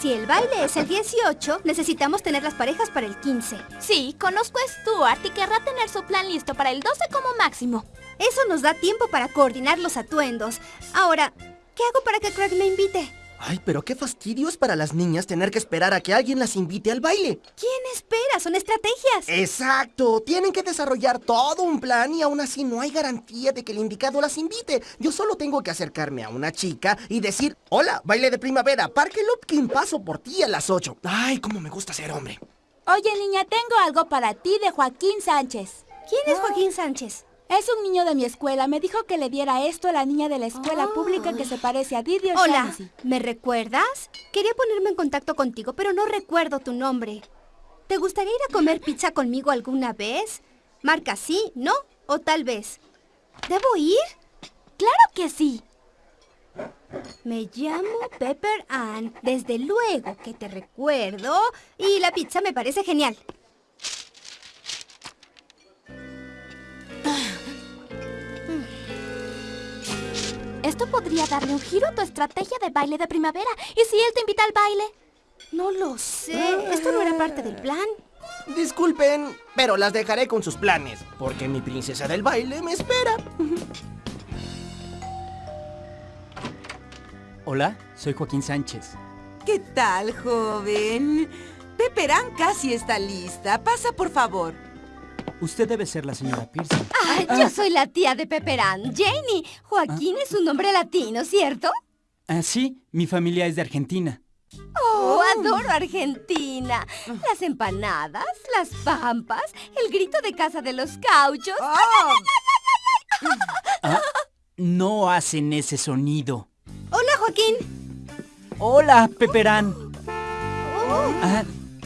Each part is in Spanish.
Si el baile es el 18, necesitamos tener las parejas para el 15. Sí, conozco a Stuart y querrá tener su plan listo para el 12 como máximo. Eso nos da tiempo para coordinar los atuendos. Ahora, ¿qué hago para que Craig me invite? Ay, pero qué fastidio es para las niñas tener que esperar a que alguien las invite al baile. ¿Quién espera? Son estrategias. Exacto, tienen que desarrollar todo un plan y aún así no hay garantía de que el indicado las invite. Yo solo tengo que acercarme a una chica y decir, hola, baile de primavera, Parque Lopkin, paso por ti a las 8. Ay, cómo me gusta ser hombre. Oye, niña, tengo algo para ti de Joaquín Sánchez. ¿Quién es Joaquín Sánchez? Es un niño de mi escuela. Me dijo que le diera esto a la niña de la escuela pública que se parece a Didi Hola. ¿me recuerdas? Quería ponerme en contacto contigo, pero no recuerdo tu nombre. ¿Te gustaría ir a comer pizza conmigo alguna vez? Marca sí, no o tal vez. ¿Debo ir? ¡Claro que sí! Me llamo Pepper Ann. Desde luego que te recuerdo. Y la pizza me parece genial. Esto podría darle un giro a tu estrategia de baile de primavera. ¿Y si él te invita al baile? No lo sé. Esto no era parte del plan. Disculpen, pero las dejaré con sus planes, porque mi princesa del baile me espera. Hola, soy Joaquín Sánchez. ¿Qué tal, joven? Peperán casi está lista. Pasa, por favor. Usted debe ser la señora Pearson. Ah, yo soy la tía de Pepper Ann, Janie. Joaquín es un nombre latino, ¿cierto? Ah, sí, mi familia es de Argentina. Oh, adoro Argentina. Las empanadas, las pampas, el grito de casa de los cauchos. Ah, no hacen ese sonido. Hola, Joaquín. Hola, Peperán. Ah,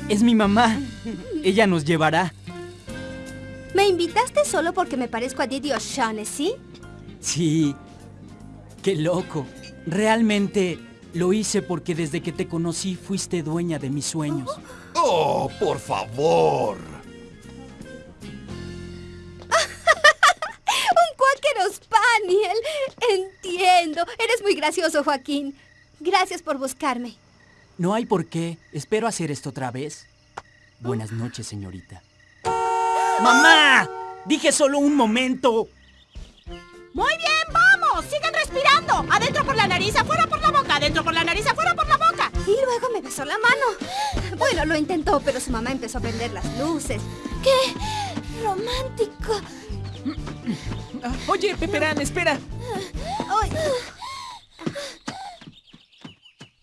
es mi mamá. Ella nos llevará. ¿Me invitaste solo porque me parezco a Didi O'Shaughnessy? Sí. Qué loco. Realmente lo hice porque desde que te conocí fuiste dueña de mis sueños. Oh, por favor. ¡Un Quaker Spaniel! Entiendo. Eres muy gracioso, Joaquín. Gracias por buscarme. No hay por qué. Espero hacer esto otra vez. Buenas noches, señorita. ¡Mamá! Dije solo un momento. Muy bien, vamos. Sigan respirando. Adentro por la nariz, afuera por la boca. Adentro por la nariz, afuera por la boca. Y luego me besó la mano. Bueno, lo intentó, pero su mamá empezó a prender las luces. ¡Qué romántico! Oye, Peperán, espera. Ay.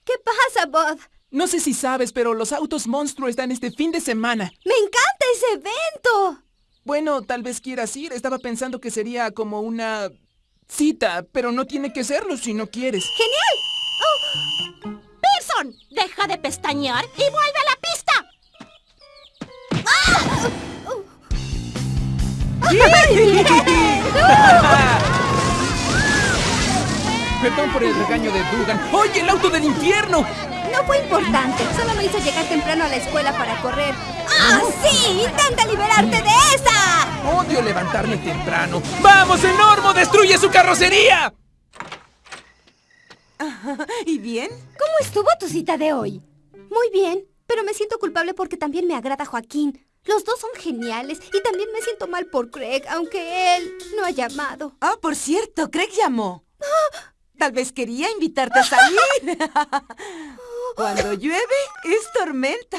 ¿Qué pasa, Bud? No sé si sabes, pero los autos monstruo están este fin de semana. ¡Me encanta ese evento! Bueno, tal vez quieras ir. Estaba pensando que sería como una cita, pero no tiene que serlo si no quieres. ¡Genial! Pearson, deja de pestañear y vuelve a la pista. Perdón por el regaño de Dugan. ¡Oye, el auto del infierno! No fue importante. Solo me hizo llegar temprano a la escuela para correr. ¡Ah, sí! ¡Intenta liberarte de esa! Odio levantarme temprano. ¡Vamos, Enormo! ¡Destruye su carrocería! ¿Y bien? ¿Cómo estuvo tu cita de hoy? Muy bien, pero me siento culpable porque también me agrada Joaquín. Los dos son geniales y también me siento mal por Craig, aunque él no ha llamado. Ah, por cierto, Craig llamó. Tal vez quería invitarte a salir. Cuando llueve, es tormenta.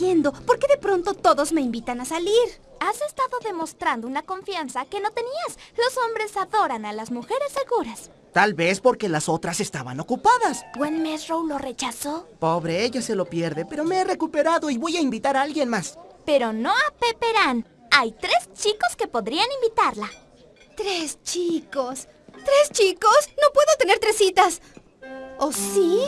Entiendo. ¿Por qué de pronto todos me invitan a salir? Has estado demostrando una confianza que no tenías. Los hombres adoran a las mujeres seguras. Tal vez porque las otras estaban ocupadas. ¿Gwen Mesrow lo rechazó? Pobre, ella se lo pierde, pero me he recuperado y voy a invitar a alguien más. Pero no a Pepperán. Hay tres chicos que podrían invitarla. Tres chicos. ¿Tres chicos? No puedo tener tres citas. ¿O sí?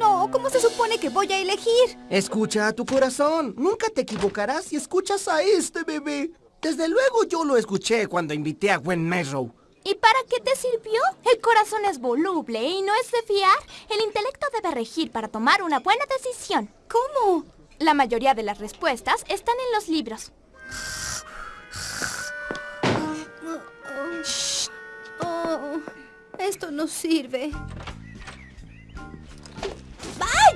No, ¿cómo se supone que voy a elegir? Escucha a tu corazón. Nunca te equivocarás si escuchas a este bebé. Desde luego yo lo escuché cuando invité a Gwen Merrow. ¿Y para qué te sirvió? El corazón es voluble y no es de fiar. El intelecto debe regir para tomar una buena decisión. ¿Cómo? La mayoría de las respuestas están en los libros. Shh. Oh, esto no sirve.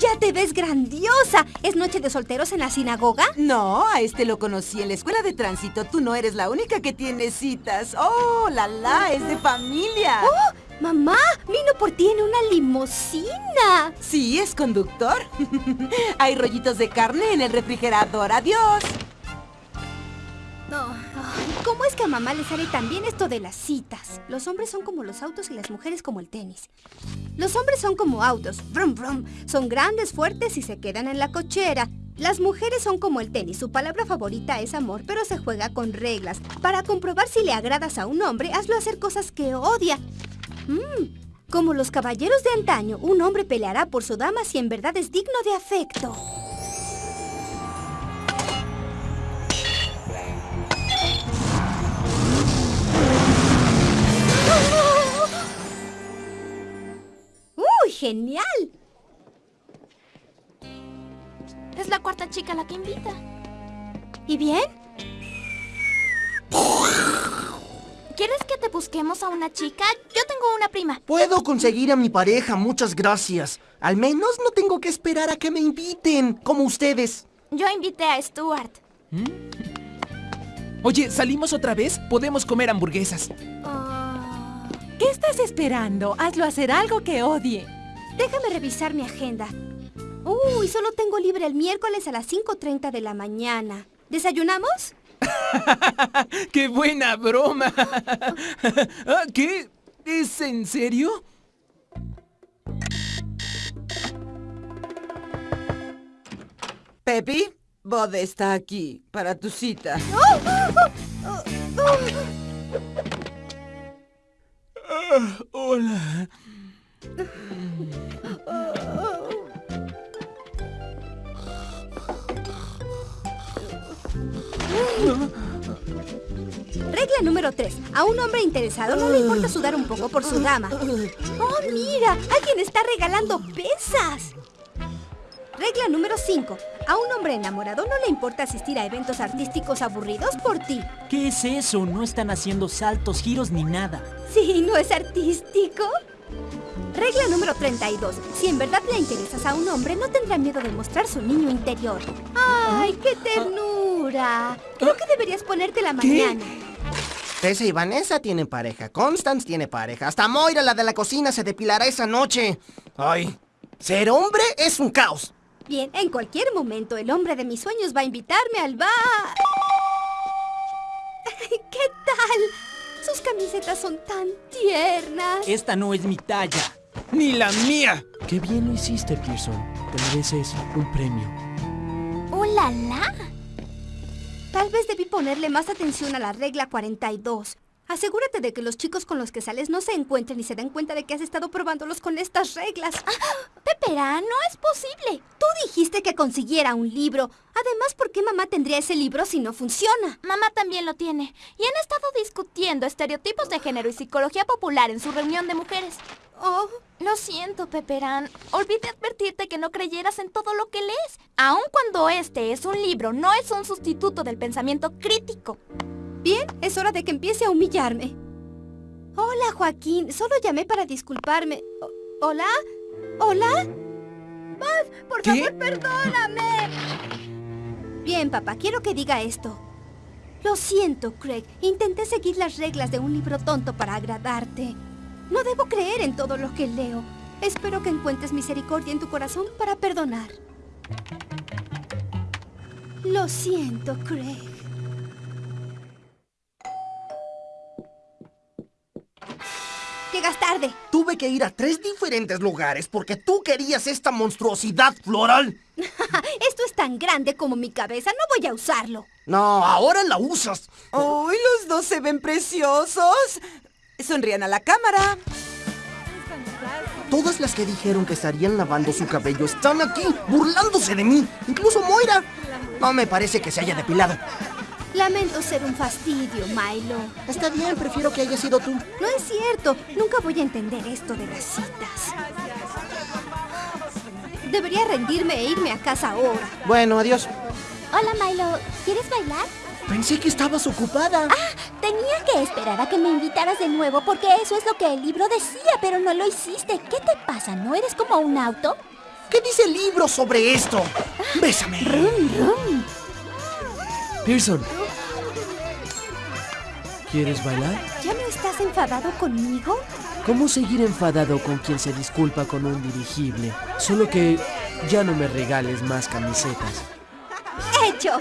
¡Vaya, te ves grandiosa! ¿Es noche de solteros en la sinagoga? No, a este lo conocí en la escuela de tránsito. Tú no eres la única que tiene citas. ¡Oh, la la! ¡Es de familia! ¡Oh! ¡Mamá! ¡Vino por ti en una limusina! Sí, es conductor. Hay rollitos de carne en el refrigerador. ¡Adiós! ¿Cómo es que a mamá le sale tan bien esto de las citas? Los hombres son como los autos y las mujeres como el tenis. Los hombres son como autos, brum brum. Son grandes, fuertes y se quedan en la cochera. Las mujeres son como el tenis, su palabra favorita es amor, pero se juega con reglas. Para comprobar si le agradas a un hombre, hazlo hacer cosas que odia. Mm, como los caballeros de antaño, un hombre peleará por su dama si en verdad es digno de afecto. Genial! Es la cuarta chica la que invita. ¿Y bien? ¿Quieres que te busquemos a una chica? Yo tengo una prima. Puedo conseguir a mi pareja, muchas gracias. Al menos no tengo que esperar a que me inviten, como ustedes. Yo invité a Stuart. Oye, ¿salimos otra vez? Podemos comer hamburguesas. Ah, ¿Qué estás esperando? Hazlo hacer algo que odie. Déjame revisar mi agenda. Uy, solo tengo libre el miércoles a las 5.30 de la mañana. ¿Desayunamos? ¡Qué buena broma! Ah, ¿Qué? ¿Es en serio? Pepi, Bode está aquí para tu cita. Hola. Regla número 3. A un hombre interesado no le importa sudar un poco por su dama. ¡Oh, mira! ¡Alguien está regalando pesas! Regla número 5. A un hombre enamorado no le importa asistir a eventos artísticos aburridos por ti. ¿Qué es eso? No están haciendo saltos, giros ni nada. Sí, ¿no es artístico? Regla número 32. Si en verdad le interesas a un hombre, no tendrá miedo de mostrar su niño interior. ¡Ay, qué ternura! Creo que deberías ponerte la mañana. Tessa y Vanessa tienen pareja, Constance tiene pareja, hasta Moira, la de la cocina, se depilará esa noche. Ay, ser hombre es un caos. Bien, en cualquier momento el hombre de mis sueños va a invitarme al bar. ¿Qué tal? Sus camisetas son tan tiernas. Esta no es mi talla. ¡Ni la mía! Qué bien lo hiciste, Pearson. Te mereces un premio. ¡Oh, la la! Tal vez debí ponerle más atención a la regla 42. Asegúrate de que los chicos con los que sales no se encuentren y se den cuenta de que has estado probándolos con estas reglas. Pepera, no es posible. Tú dijiste que consiguiera un libro. Además, ¿por qué mamá tendría ese libro si no funciona? Mamá también lo tiene. Y han estado discutiendo estereotipos de género y psicología popular en su reunión de mujeres. Oh, Lo siento, Peperán. Olvidé advertirte que no creyeras en todo lo que lees. Aun cuando este es un libro, no es un sustituto del pensamiento crítico. bien, es hora de que empiece a humillarme. Hola, Joaquín. Solo llamé para disculparme. O- ¿Hola? ¿Hola? Buzz, por ¿Qué? favor, perdóname. Bien, papá, quiero que diga esto. Lo siento, Craig. Intenté seguir las reglas de un libro tonto para agradarte. No debo creer en todo lo que leo. Espero que encuentres misericordia en tu corazón para perdonar. Lo siento, Craig. Llegas tarde. Tuve que ir a tres diferentes lugares porque tú querías esta monstruosidad floral. Esto es tan grande como mi cabeza. No voy a usarlo. No, ahora la usas. ¡Uy, los dos se ven preciosos! Sonrían a la cámara. Todas las que dijeron que estarían lavando su cabello están aquí, burlándose de mí. Incluso Moira. No me parece que se haya depilado. Lamento ser un fastidio, Milo. Está bien, prefiero que haya sido tú. No es cierto. Nunca voy a entender esto de las citas. Debería rendirme e irme a casa ahora. Bueno, adiós. Hola, Milo. ¿Quieres bailar? Pensé que estabas ocupada. Tenía que esperar a que me invitaras de nuevo porque eso es lo que el libro decía, pero no lo hiciste. ¿Qué te pasa? ¿No eres como un auto? ¿Qué dice el libro sobre esto? Bésame. Pearson. ¿Quieres bailar? ¿Ya no estás enfadado conmigo? ¿Cómo seguir enfadado con quien se disculpa con un dirigible? Solo que ya no me regales más camisetas. ¡Hecho!